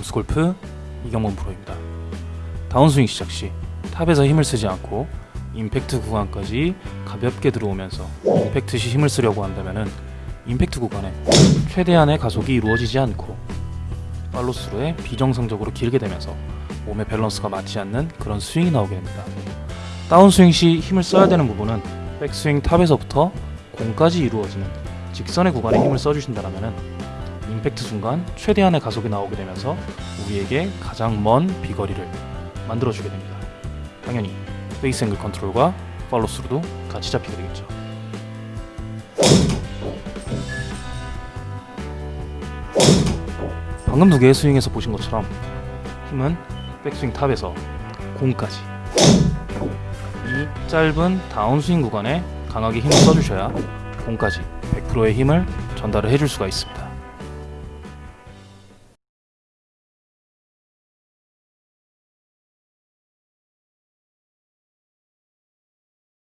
홈스골프 이경범 프로입니다. 다운스윙 시작 시 top에서 힘을 쓰지 않고 임팩트 구간까지 가볍게 들어오면서 임팩트 시 힘을 쓰려고 한다면 임팩트 구간에 최대한의 가속이 이루어지지 않고 팔로스루에 비정상적으로 길게 되면서 몸의 밸런스가 맞지 않는 그런 스윙이 나오게 됩니다. 다운스윙 시 힘을 써야 되는 부분은 백스윙 top에서부터 공까지 이루어지는 직선의 구간에 힘을 써주신다면 임팩트 순간 최대한의 가속이 나오게 되면서 우리에게 가장 먼 비거리를 만들어주게 됩니다. 당연히 face angle control과 follow-through도 같이 잡히게 되겠죠. 방금 두 개의 스윙에서 보신 것처럼 힘은 백스윙 top에서 공까지 이 짧은 다운스윙 구간에 강하게 힘을 써주셔야 공까지 100%의 힘을 전달을 해줄 수가 있습니다.